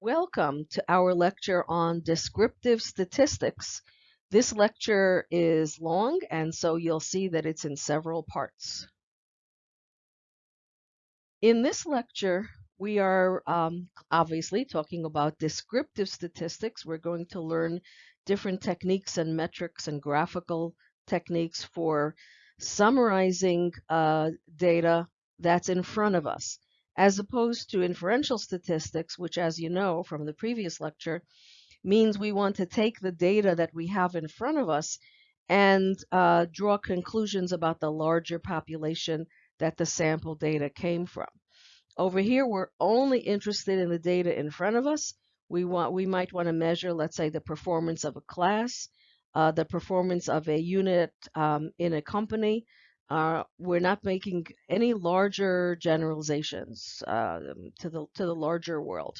Welcome to our lecture on descriptive statistics. This lecture is long, and so you'll see that it's in several parts. In this lecture, we are um, obviously talking about descriptive statistics. We're going to learn different techniques and metrics and graphical techniques for summarizing uh, data that's in front of us as opposed to inferential statistics, which, as you know from the previous lecture, means we want to take the data that we have in front of us and uh, draw conclusions about the larger population that the sample data came from. Over here, we're only interested in the data in front of us. We want, we might want to measure, let's say, the performance of a class, uh, the performance of a unit um, in a company, uh, we're not making any larger generalizations uh, to the to the larger world.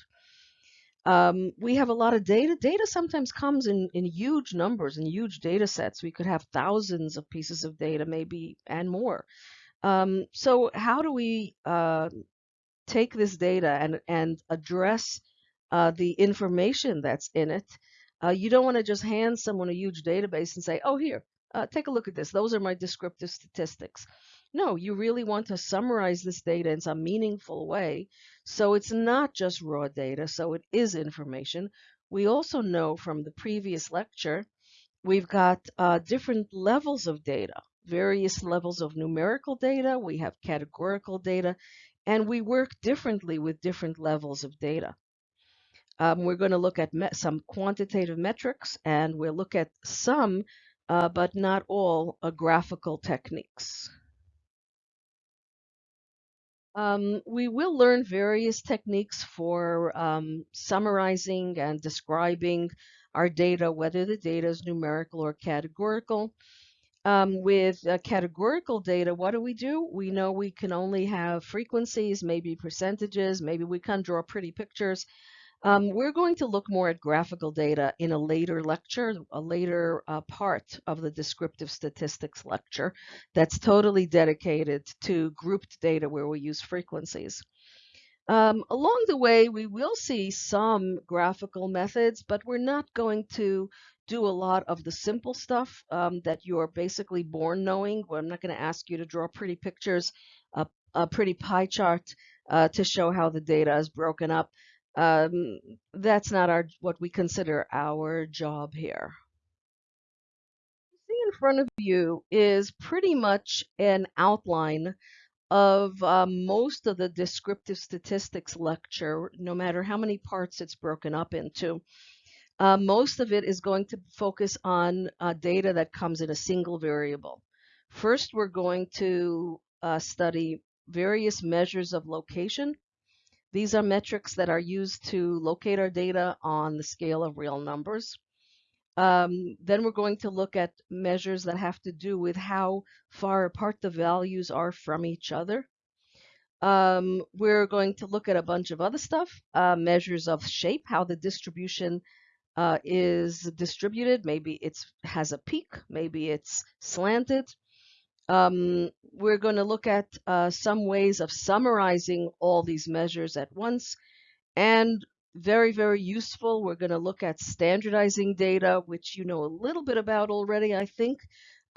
Um, we have a lot of data. Data sometimes comes in, in huge numbers, and huge data sets. We could have thousands of pieces of data, maybe, and more. Um, so how do we uh, take this data and, and address uh, the information that's in it? Uh, you don't want to just hand someone a huge database and say, oh, here, uh, take a look at this. Those are my descriptive statistics. No, you really want to summarize this data in some meaningful way. So it's not just raw data, so it is information. We also know from the previous lecture, we've got uh, different levels of data, various levels of numerical data, we have categorical data, and we work differently with different levels of data. Um, we're going to look at some quantitative metrics, and we'll look at some uh, but not all uh, graphical techniques. Um, we will learn various techniques for um, summarizing and describing our data, whether the data is numerical or categorical. Um, with uh, categorical data, what do we do? We know we can only have frequencies, maybe percentages, maybe we can draw pretty pictures. Um, we're going to look more at graphical data in a later lecture, a later uh, part of the descriptive statistics lecture that's totally dedicated to grouped data where we use frequencies. Um, along the way, we will see some graphical methods, but we're not going to do a lot of the simple stuff um, that you're basically born knowing. I'm not going to ask you to draw pretty pictures, a, a pretty pie chart uh, to show how the data is broken up. Um, that's not our what we consider our job here. See in front of you is pretty much an outline of uh, most of the descriptive statistics lecture, no matter how many parts it's broken up into. Uh, most of it is going to focus on uh, data that comes in a single variable. First, we're going to uh, study various measures of location. These are metrics that are used to locate our data on the scale of real numbers. Um, then we're going to look at measures that have to do with how far apart the values are from each other. Um, we're going to look at a bunch of other stuff, uh, measures of shape, how the distribution uh, is distributed. Maybe it has a peak, maybe it's slanted. Um, we're going to look at uh, some ways of summarizing all these measures at once. And very, very useful, we're going to look at standardizing data, which you know a little bit about already, I think.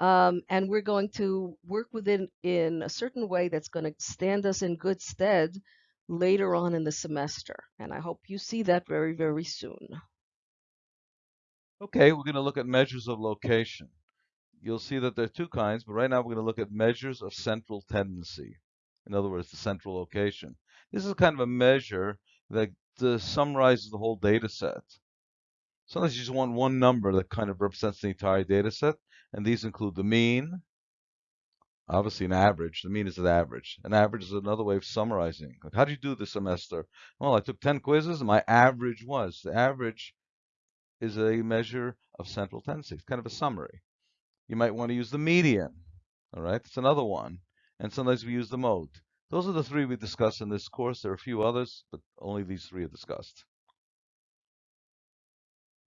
Um, and we're going to work with it in a certain way that's going to stand us in good stead later on in the semester. And I hope you see that very, very soon. Okay, we're going to look at measures of location you'll see that there are two kinds, but right now we're going to look at measures of central tendency. In other words, the central location. This is kind of a measure that uh, summarizes the whole data set. Sometimes you just want one number that kind of represents the entire data set, and these include the mean, obviously an average. The mean is an average. An average is another way of summarizing. Like, how did you do this semester? Well, I took 10 quizzes, and my average was. The average is a measure of central tendency. It's kind of a summary. You might want to use the median. All right, it's another one. And sometimes we use the mode. Those are the three we discussed in this course. There are a few others, but only these three are discussed.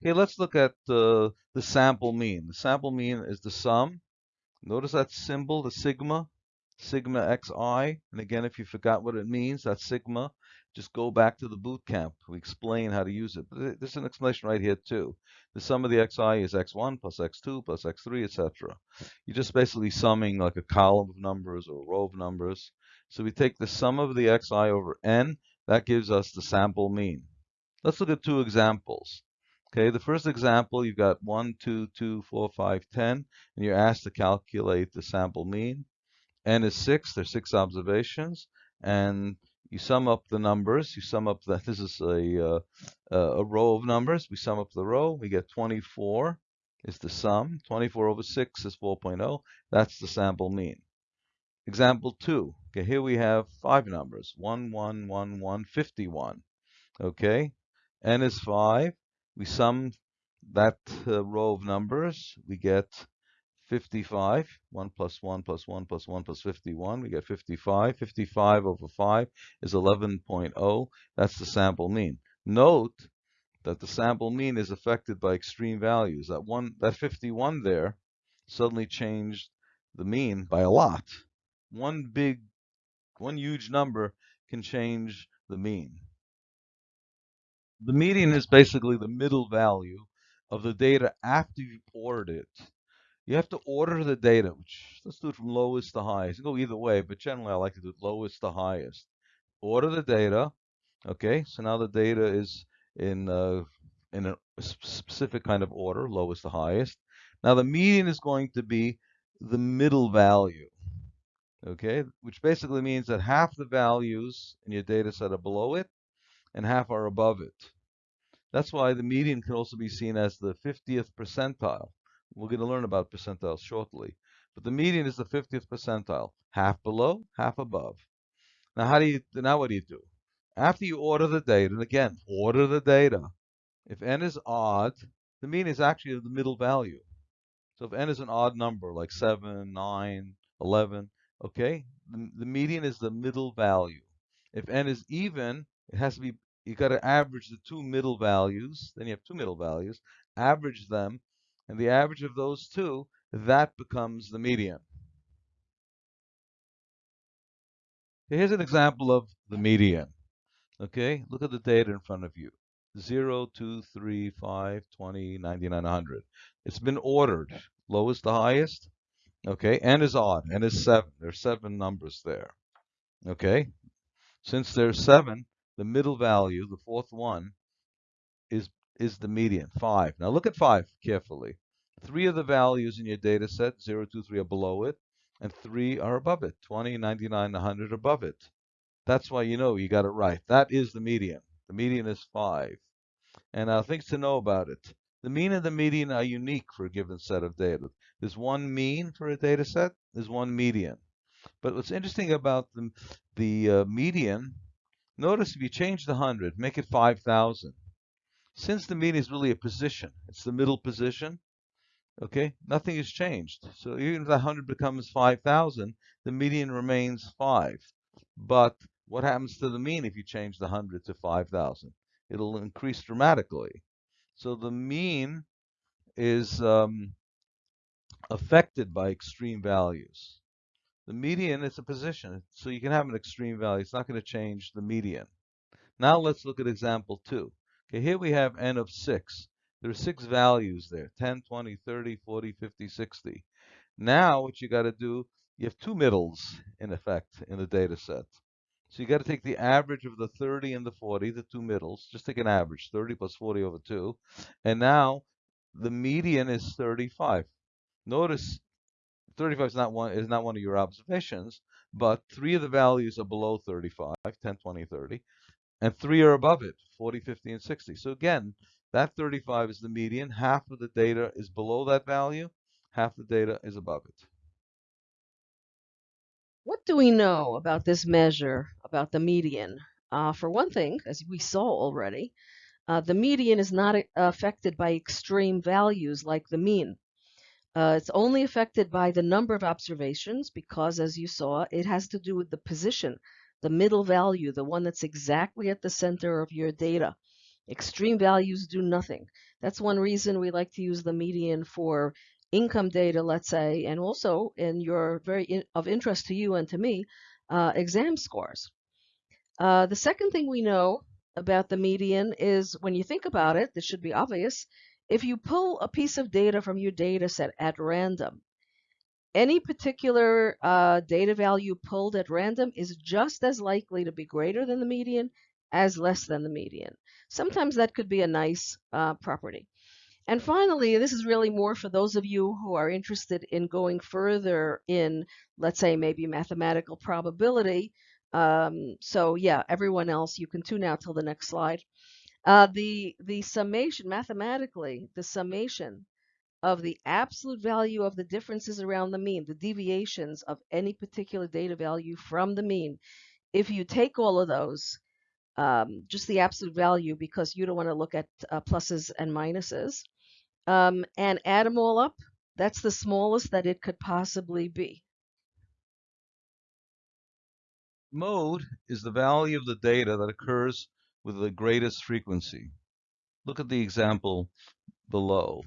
Okay, let's look at uh, the sample mean. The sample mean is the sum. Notice that symbol, the sigma, sigma xi. And again, if you forgot what it means, that's sigma just go back to the boot camp. We explain how to use it. There's an explanation right here too. The sum of the xi is x1 plus x2 plus x3, etc. You're just basically summing like a column of numbers or a row of numbers. So we take the sum of the xi over n. That gives us the sample mean. Let's look at two examples. Okay, the first example, you've got 1, 2, 2, 4, 5, 10, and you're asked to calculate the sample mean. n is 6, there's 6 observations, and you sum up the numbers. You sum up that this is a, uh, a row of numbers. We sum up the row. We get 24 is the sum. 24 over 6 is 4.0. That's the sample mean. Example 2. Okay, here we have five numbers. 1, 1, 1, 1, 51. Okay, n is 5. We sum that uh, row of numbers. We get 55. 1 plus 1 plus 1 plus 1 plus 51. We get 55. 55 over 5 is 11.0. That's the sample mean. Note that the sample mean is affected by extreme values. That one, that 51 there suddenly changed the mean by a lot. One big, one huge number can change the mean. The median is basically the middle value of the data after you've ordered it you have to order the data, which let's do it from lowest to highest. go either way, but generally I like to do it lowest to highest. Order the data. Okay, so now the data is in uh, in a specific kind of order, lowest to highest. Now the median is going to be the middle value. Okay, which basically means that half the values in your data set are below it and half are above it. That's why the median can also be seen as the 50th percentile. We're going to learn about percentiles shortly. But the median is the 50th percentile, half below, half above. Now, how do you now what do you do? After you order the data, and again, order the data. If n is odd, the mean is actually the middle value. So if n is an odd number, like 7, 9, 11, okay, the, the median is the middle value. If n is even, it has to be, you got to average the two middle values, then you have two middle values, average them, and the average of those two, that becomes the median. Here's an example of the median. Okay, look at the data in front of you. 0, 2, 3, 5, 20, 99, 100. It's been ordered, lowest to highest. Okay, n is odd, n is 7. There's seven numbers there. Okay, since there's seven, the middle value, the fourth one, is is the median, 5. Now look at 5 carefully. Three of the values in your data set, 0, 2, 3, are below it, and three are above it, 20, 99, 100 above it. That's why you know you got it right. That is the median. The median is 5. And uh, things to know about it. The mean and the median are unique for a given set of data. There's one mean for a data set, there's one median. But what's interesting about the, the uh, median, notice if you change the 100, make it 5,000. Since the mean is really a position, it's the middle position, okay, nothing has changed. So even if the 100 becomes 5,000, the median remains 5. But what happens to the mean if you change the 100 to 5,000? It'll increase dramatically. So the mean is um, affected by extreme values. The median is a position, so you can have an extreme value. It's not going to change the median. Now let's look at example 2. Okay, here we have n of 6. There are six values there, 10, 20, 30, 40, 50, 60. Now what you got to do, you have two middles in effect in the data set. So you got to take the average of the 30 and the 40, the two middles, just take an average, 30 plus 40 over 2. And now the median is 35. Notice 35 is not one is not one of your observations, but three of the values are below 35, 10, 20, 30, and three are above it, 40, 50, and 60. So again, that 35 is the median. Half of the data is below that value. Half the data is above it. What do we know about this measure, about the median? Uh, for one thing, as we saw already, uh, the median is not affected by extreme values like the mean. Uh, it's only affected by the number of observations because, as you saw, it has to do with the position the middle value, the one that's exactly at the center of your data. Extreme values do nothing. That's one reason we like to use the median for income data, let's say, and also in your very in, of interest to you and to me, uh, exam scores. Uh, the second thing we know about the median is when you think about it, this should be obvious. If you pull a piece of data from your data set at random, any particular uh, data value pulled at random is just as likely to be greater than the median as less than the median. Sometimes that could be a nice uh, property. And finally, this is really more for those of you who are interested in going further in, let's say, maybe mathematical probability. Um, so yeah, everyone else, you can tune out till the next slide. Uh, the the summation mathematically, the summation of the absolute value of the differences around the mean, the deviations of any particular data value from the mean. If you take all of those, um, just the absolute value, because you don't want to look at uh, pluses and minuses, um, and add them all up, that's the smallest that it could possibly be. Mode is the value of the data that occurs with the greatest frequency. Look at the example below.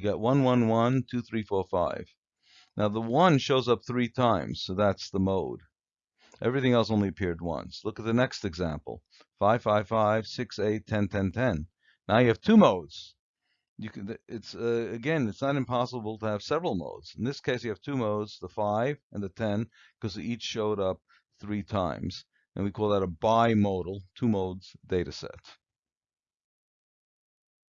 You got 1, 1, 1, 2, 3, 4, 5. Now the 1 shows up three times, so that's the mode. Everything else only appeared once. Look at the next example. 5, 5, 5, 6, 8, 10, 10, 10. Now you have two modes. You can, it's uh, again, it's not impossible to have several modes. In this case, you have two modes, the 5 and the 10, because each showed up three times. And we call that a bimodal, two modes data set.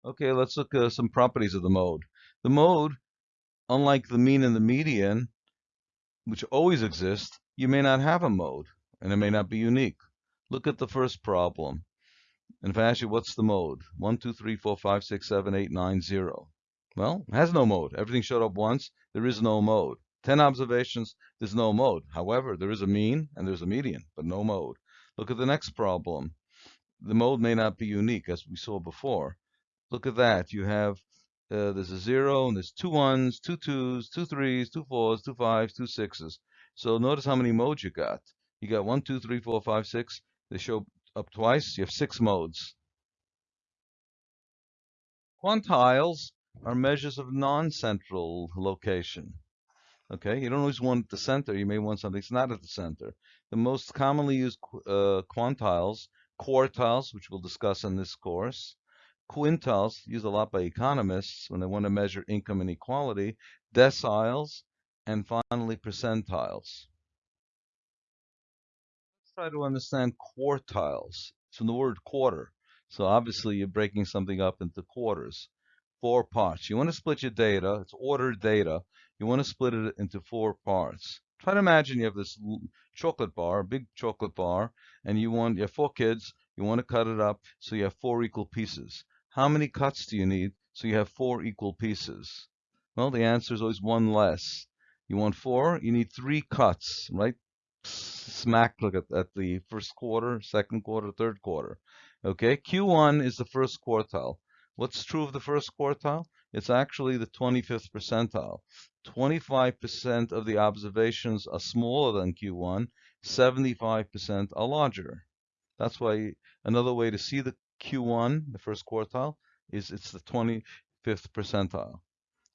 Okay, let's look at some properties of the mode. The mode, unlike the mean and the median, which always exist, you may not have a mode, and it may not be unique. Look at the first problem. And if I ask you, what's the mode? 1, 2, 3, 4, 5, 6, 7, 8, 9, 0. Well, it has no mode. Everything showed up once. There is no mode. 10 observations, there's no mode. However, there is a mean and there's a median, but no mode. Look at the next problem. The mode may not be unique, as we saw before. Look at that. You have, uh, there's a zero, and there's two ones, two twos, two threes, two fours, two fives, two sixes. So notice how many modes you got. You got one, two, three, four, five, six. They show up twice. You have six modes. Quantiles are measures of non-central location. Okay, you don't always want the center. You may want something that's not at the center. The most commonly used uh, quantiles, quartiles, which we'll discuss in this course, quintiles, used a lot by economists when they want to measure income inequality, deciles, and finally percentiles. Let's try to understand quartiles. It's from the word quarter. So obviously you're breaking something up into quarters, four parts. You want to split your data, it's ordered data. You want to split it into four parts. Try to imagine you have this chocolate bar, a big chocolate bar, and you want you have four kids, you want to cut it up so you have four equal pieces. How many cuts do you need so you have four equal pieces? Well, the answer is always one less. You want four, you need three cuts, right? Smack look at, at the first quarter, second quarter, third quarter. Okay, Q1 is the first quartile. What's true of the first quartile? It's actually the 25th percentile. 25% of the observations are smaller than Q1, 75% are larger. That's why another way to see the Q1, the first quartile, is it's the 25th percentile.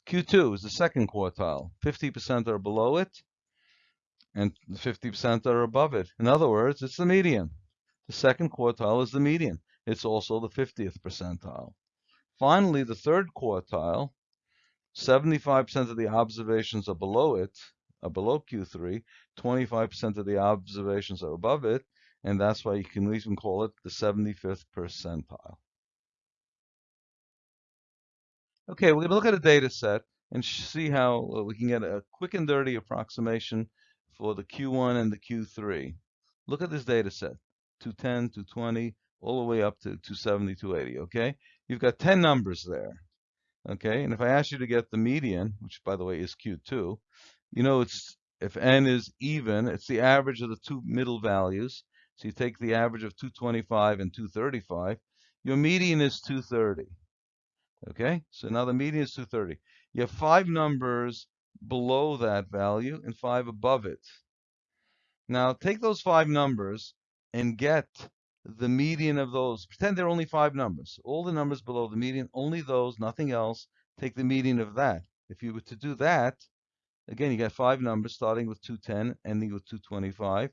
Q2 is the second quartile. 50% are below it, and 50% are above it. In other words, it's the median. The second quartile is the median. It's also the 50th percentile. Finally, the third quartile, 75% of the observations are below it, are below Q3, 25% of the observations are above it, and that's why you can even call it the 75th percentile. Okay, we're going to look at a data set and see how uh, we can get a quick and dirty approximation for the Q1 and the Q3. Look at this data set, 210, 220, all the way up to 270, 280, okay? You've got 10 numbers there, okay? And if I ask you to get the median, which by the way is Q2, you know it's if n is even, it's the average of the two middle values. So you take the average of 225 and 235. Your median is 230. Okay, so now the median is 230. You have five numbers below that value and five above it. Now take those five numbers and get the median of those. Pretend there are only five numbers. All the numbers below the median, only those, nothing else. Take the median of that. If you were to do that, again, you got five numbers starting with 210, ending with 225.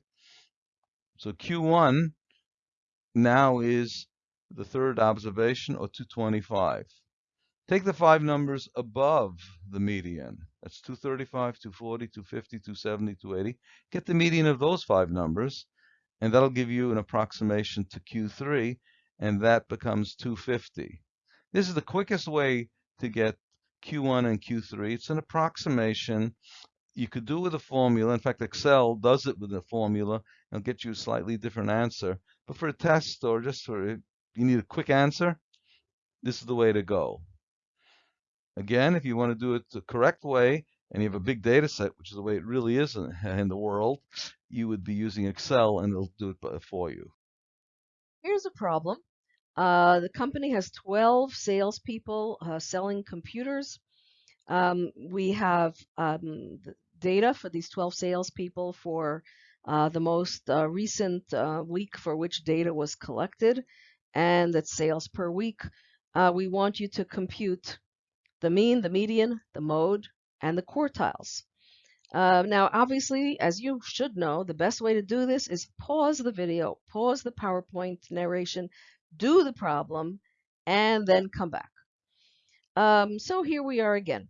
So Q1 now is the third observation, or 225. Take the five numbers above the median. That's 235, 240, 250, 270, 280. Get the median of those five numbers, and that'll give you an approximation to Q3, and that becomes 250. This is the quickest way to get Q1 and Q3. It's an approximation. You could do with a formula. In fact, Excel does it with a formula. It'll get you a slightly different answer. But for a test or just for you need a quick answer, this is the way to go. Again, if you want to do it the correct way and you have a big data set, which is the way it really is in, in the world, you would be using Excel and it'll do it for you. Here's a problem. Uh, the company has 12 salespeople uh, selling computers. Um, we have um, data for these 12 salespeople for uh, the most uh, recent uh, week for which data was collected, and that's sales per week. Uh, we want you to compute the mean, the median, the mode, and the quartiles. Uh, now, obviously, as you should know, the best way to do this is pause the video, pause the PowerPoint narration, do the problem, and then come back. Um, so here we are again.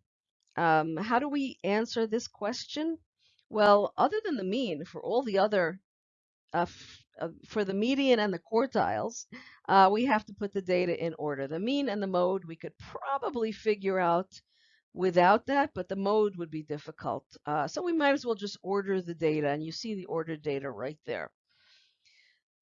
Um, how do we answer this question? Well, other than the mean, for all the other, uh, uh, for the median and the quartiles, uh, we have to put the data in order. The mean and the mode we could probably figure out without that, but the mode would be difficult. Uh, so we might as well just order the data, and you see the ordered data right there.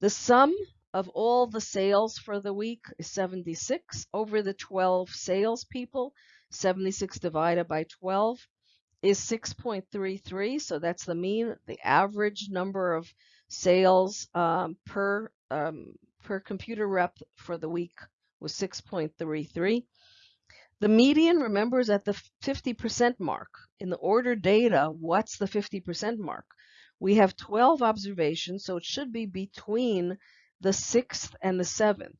The sum of all the sales for the week is 76 over the 12 salespeople. 76 divided by 12 is 6.33. So that's the mean, the average number of sales um, per um, per computer rep for the week was 6.33. The median, remember, is at the 50% mark. In the order data, what's the 50% mark? We have 12 observations, so it should be between the 6th and the 7th.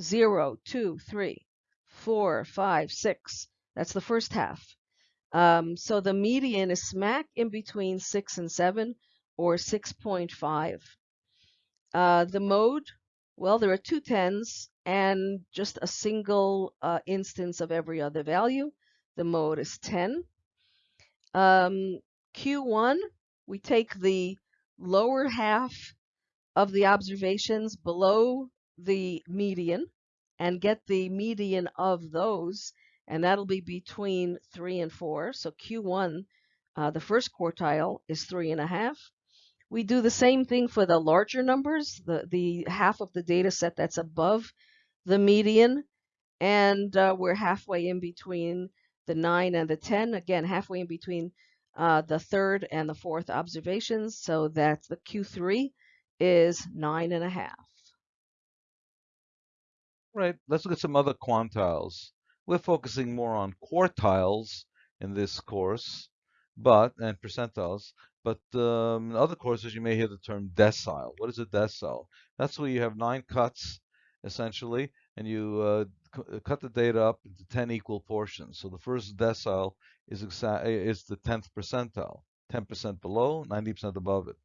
0, 2, 3, 4, 5, 6. That's the first half. Um, so the median is smack in between 6 and 7, or 6.5. Uh, the mode, well, there are two tens and just a single uh, instance of every other value. The mode is 10. Um, Q1, we take the lower half of the observations below the median and get the median of those, and that'll be between 3 and 4. So Q1, uh, the first quartile, is 3.5. We do the same thing for the larger numbers, the, the half of the data set that's above the median, and uh, we're halfway in between the 9 and the 10, again, halfway in between uh, the third and the fourth observations, so that's the Q3 is 9.5. Right, let's look at some other quantiles. We're focusing more on quartiles in this course, but and percentiles, but um, in other courses you may hear the term decile. What is a decile? That's where you have nine cuts essentially, and you uh, uh, cut the data up into 10 equal portions. So the first decile is, is the 10th percentile, 10% below, 90% above it.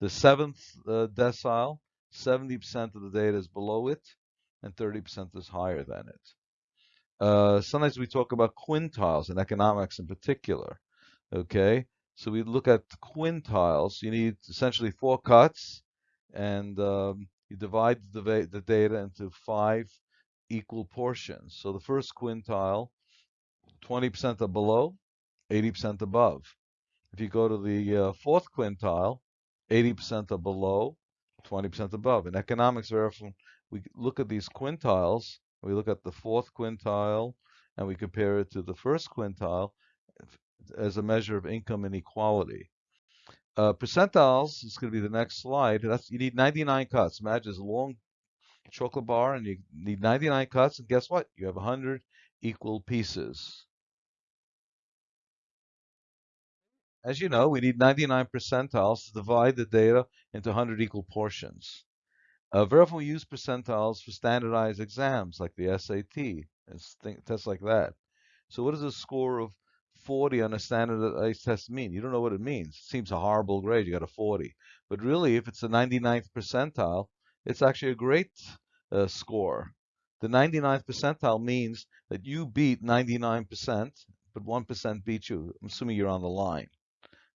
The seventh uh, decile, 70% of the data is below it, and 30% is higher than it. Uh, sometimes we talk about quintiles in economics in particular. Okay, so we look at quintiles. You need essentially four cuts, and um, you divide the, the data into five equal portions. So the first quintile, 20% are below, 80% above. If you go to the uh, fourth quintile, 80% are below, 20% above. In economics, very often we look at these quintiles, we look at the fourth quintile, and we compare it to the first quintile as a measure of income inequality. Uh, percentiles is going to be the next slide. That's you need 99 cuts. Imagine a long chocolate bar, and you need 99 cuts, and guess what? You have 100 equal pieces. As you know, we need 99 percentiles to divide the data into 100 equal portions. Uh, very often we use percentiles for standardized exams like the SAT and tests like that. So what does a score of 40 on a standardized test mean? You don't know what it means. It seems a horrible grade. You got a 40. But really, if it's the 99th percentile, it's actually a great uh, score. The 99th percentile means that you beat 99%, but 1% beat you. I'm assuming you're on the line.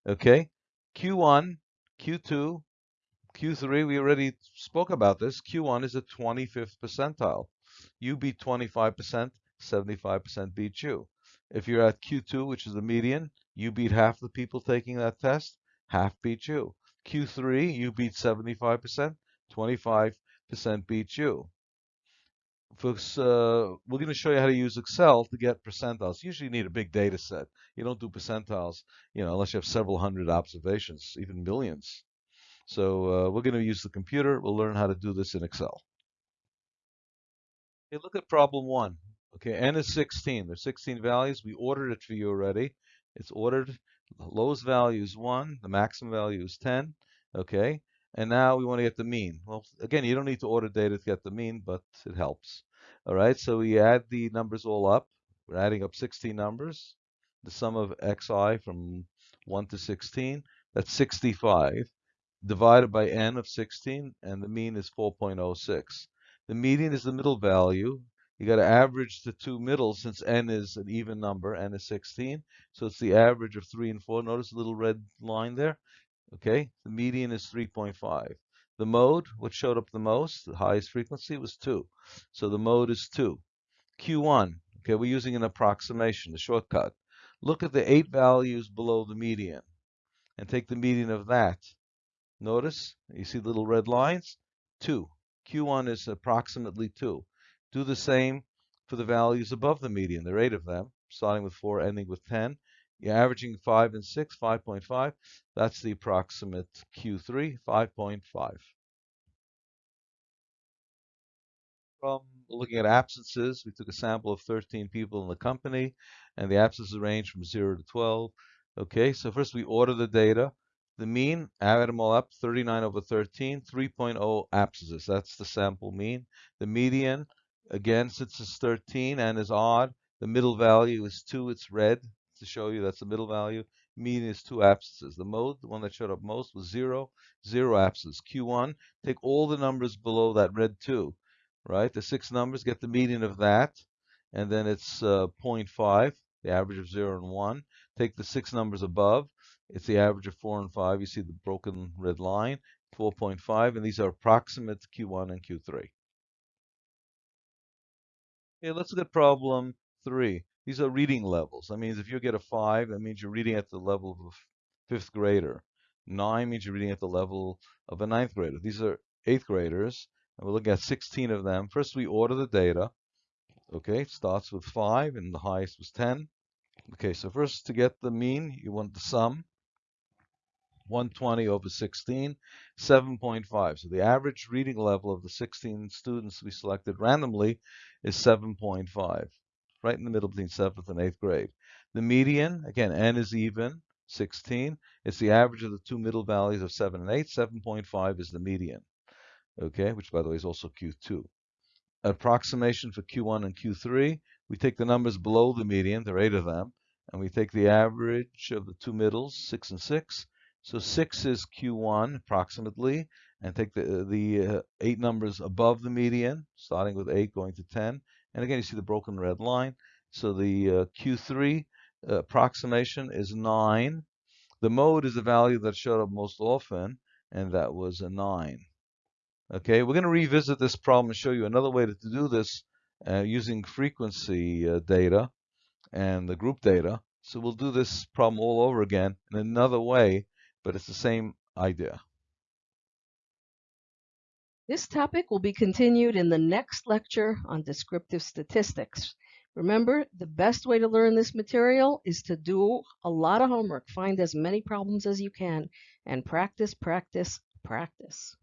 Okay? Q1, Q2, Q3, we already spoke about this. Q1 is a 25th percentile. You beat 25%, 75% beat you. If you're at Q2, which is the median, you beat half the people taking that test, half beat you. Q3, you beat 75%, 25% beat you. Folks, uh, we're going to show you how to use Excel to get percentiles. Usually you need a big data set. You don't do percentiles, you know, unless you have several hundred observations, even millions. So uh, we're going to use the computer. We'll learn how to do this in Excel. Okay, look at problem one. Okay, n is 16. There's 16 values. We ordered it for you already. It's ordered. The lowest value is 1. The maximum value is 10. Okay, and now we want to get the mean. Well, again, you don't need to order data to get the mean, but it helps. All right, so we add the numbers all up. We're adding up 16 numbers. The sum of xi from 1 to 16, that's 65, divided by n of 16, and the mean is 4.06. The median is the middle value. You got to average the two middles since n is an even number, n is 16. So it's the average of 3 and 4. Notice the little red line there? Okay, the median is 3.5. The mode, what showed up the most, the highest frequency, was 2. So the mode is 2. Q1, okay, we're using an approximation, a shortcut. Look at the eight values below the median and take the median of that. Notice, you see little red lines? 2. Q1 is approximately 2. Do the same for the values above the median. There are eight of them, starting with 4, ending with 10. You're averaging 5 and 6, 5.5. That's the approximate Q3, 5.5. From looking at absences, we took a sample of 13 people in the company, and the absences range from 0 to 12. Okay, so first we order the data. The mean, add them all up, 39 over 13, 3.0 abscesses. That's the sample mean. The median, again, since it's 13 and is odd, the middle value is 2, it's red to show you that's the middle value. Mean is 2 absences. The mode, the one that showed up most, was zero, zero absences. Q1, take all the numbers below that red 2, right? The six numbers, get the median of that, and then it's uh, 0.5, the average of 0 and 1. Take the six numbers above, it's the average of 4 and 5. You see the broken red line, 4.5, and these are approximate Q1 and Q3. Okay, let's look at problem 3. These are reading levels. That means if you get a 5, that means you're reading at the level of a fifth grader. 9 means you're reading at the level of a ninth grader. These are eighth graders, and we're looking at 16 of them. First, we order the data. Okay, it starts with 5, and the highest was 10. Okay, so first to get the mean, you want the sum. 120 over 16, 7.5. So the average reading level of the 16 students we selected randomly is 7.5, right in the middle between 7th and 8th grade. The median, again, n is even, 16. It's the average of the two middle values of 7 and 8. 7.5 is the median, okay, which by the way is also Q2. Approximation for Q1 and Q3, we take the numbers below the median, there are eight of them, and we take the average of the two middles, 6 and 6, so 6 is Q1 approximately, and take the, the uh, eight numbers above the median, starting with 8 going to 10. And again, you see the broken red line. So the uh, Q3 uh, approximation is 9. The mode is the value that showed up most often, and that was a 9. Okay, we're going to revisit this problem and show you another way to do this uh, using frequency uh, data and the group data. So we'll do this problem all over again in another way but it's the same idea. This topic will be continued in the next lecture on descriptive statistics. Remember, the best way to learn this material is to do a lot of homework, find as many problems as you can, and practice, practice, practice.